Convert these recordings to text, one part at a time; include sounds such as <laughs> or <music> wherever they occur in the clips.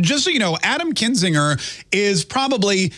just so you know, Adam Kinzinger is probably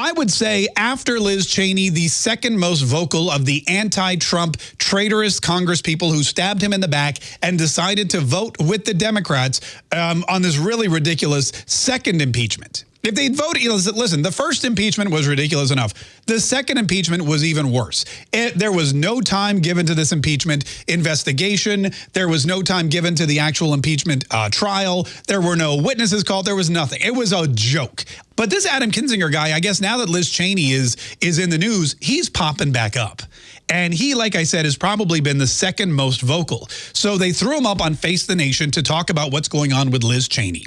I would say after Liz Cheney, the second most vocal of the anti-Trump traitorous Congress people who stabbed him in the back and decided to vote with the Democrats um, on this really ridiculous second impeachment. If they'd listen, the first impeachment was ridiculous enough. The second impeachment was even worse. It, there was no time given to this impeachment investigation. There was no time given to the actual impeachment uh, trial. There were no witnesses called. There was nothing. It was a joke. But this Adam Kinzinger guy, I guess now that Liz Cheney is is in the news, he's popping back up. And he, like I said, has probably been the second most vocal. So they threw him up on Face the Nation to talk about what's going on with Liz Cheney.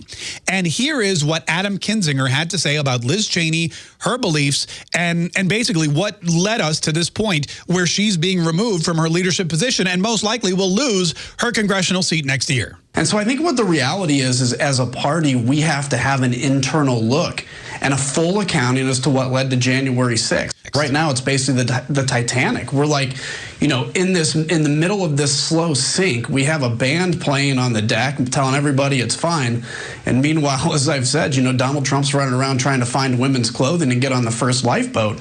And here is what Adam Kinzinger had to say about Liz Cheney, her beliefs, and, and basically what led us to this point where she's being removed from her leadership position and most likely will lose her congressional seat next year. And so I think what the reality is, is as a party, we have to have an internal look and a full accounting as to what led to January 6th. Right now, it's basically the, the Titanic. We're like, you know, in this, in the middle of this slow sink, we have a band playing on the deck telling everybody it's fine. And meanwhile, <laughs> as I've said, you know, Donald Trump's running around trying to find women's clothing and get on the first lifeboat.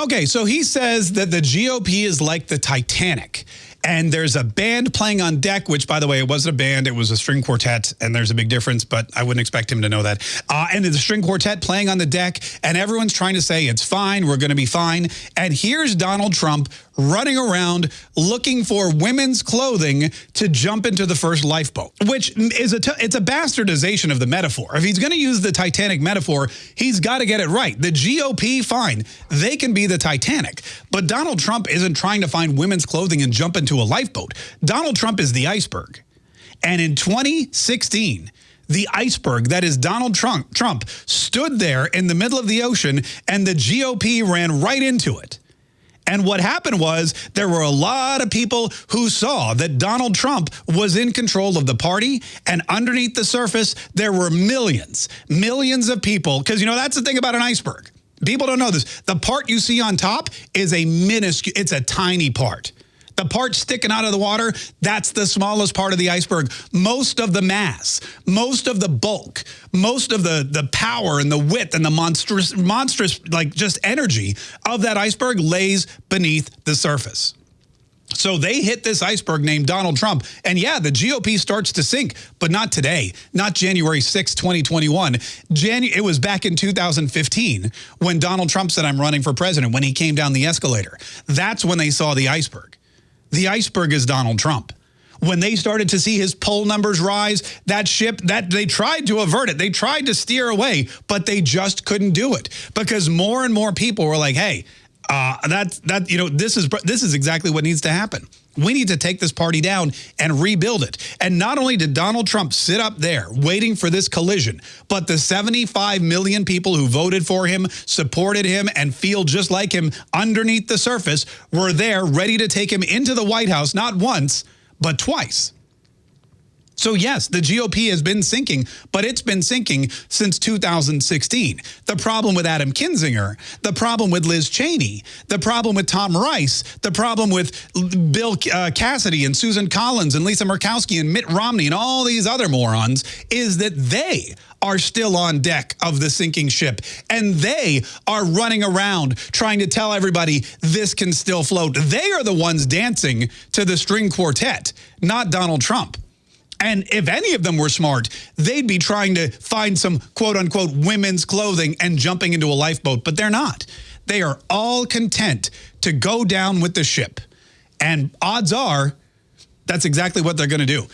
Okay, so he says that the GOP is like the Titanic. And there's a band playing on deck, which, by the way, it wasn't a band. It was a string quartet, and there's a big difference, but I wouldn't expect him to know that. Uh, and the string quartet playing on the deck, and everyone's trying to say, it's fine, we're going to be fine. And here's Donald Trump running around looking for women's clothing to jump into the first lifeboat, which is a it's a bastardization of the metaphor. If he's going to use the Titanic metaphor, he's got to get it right. The GOP, fine, they can be the Titanic, but Donald Trump isn't trying to find women's clothing and jump into a lifeboat. Donald Trump is the iceberg. And in 2016, the iceberg that is Donald Trump, Trump stood there in the middle of the ocean and the GOP ran right into it. And what happened was there were a lot of people who saw that Donald Trump was in control of the party. And underneath the surface, there were millions, millions of people. Because, you know, that's the thing about an iceberg. People don't know this. The part you see on top is a minuscule, it's a tiny part. The part sticking out of the water, that's the smallest part of the iceberg. Most of the mass, most of the bulk, most of the, the power and the width and the monstrous, monstrous, like just energy of that iceberg lays beneath the surface. So they hit this iceberg named Donald Trump. And yeah, the GOP starts to sink, but not today, not January 6, 2021. Janu it was back in 2015 when Donald Trump said, I'm running for president, when he came down the escalator. That's when they saw the iceberg. The iceberg is Donald Trump. When they started to see his poll numbers rise, that ship, that they tried to avert it. They tried to steer away, but they just couldn't do it because more and more people were like, hey, uh, that, that, you know, this is, this is exactly what needs to happen. We need to take this party down and rebuild it. And not only did Donald Trump sit up there waiting for this collision, but the 75 million people who voted for him, supported him, and feel just like him underneath the surface were there ready to take him into the White House, not once, but twice. So yes, the GOP has been sinking, but it's been sinking since 2016. The problem with Adam Kinzinger, the problem with Liz Cheney, the problem with Tom Rice, the problem with Bill uh, Cassidy and Susan Collins and Lisa Murkowski and Mitt Romney and all these other morons is that they are still on deck of the sinking ship. And they are running around trying to tell everybody this can still float. They are the ones dancing to the string quartet, not Donald Trump. And if any of them were smart, they'd be trying to find some quote unquote women's clothing and jumping into a lifeboat, but they're not. They are all content to go down with the ship. And odds are that's exactly what they're going to do.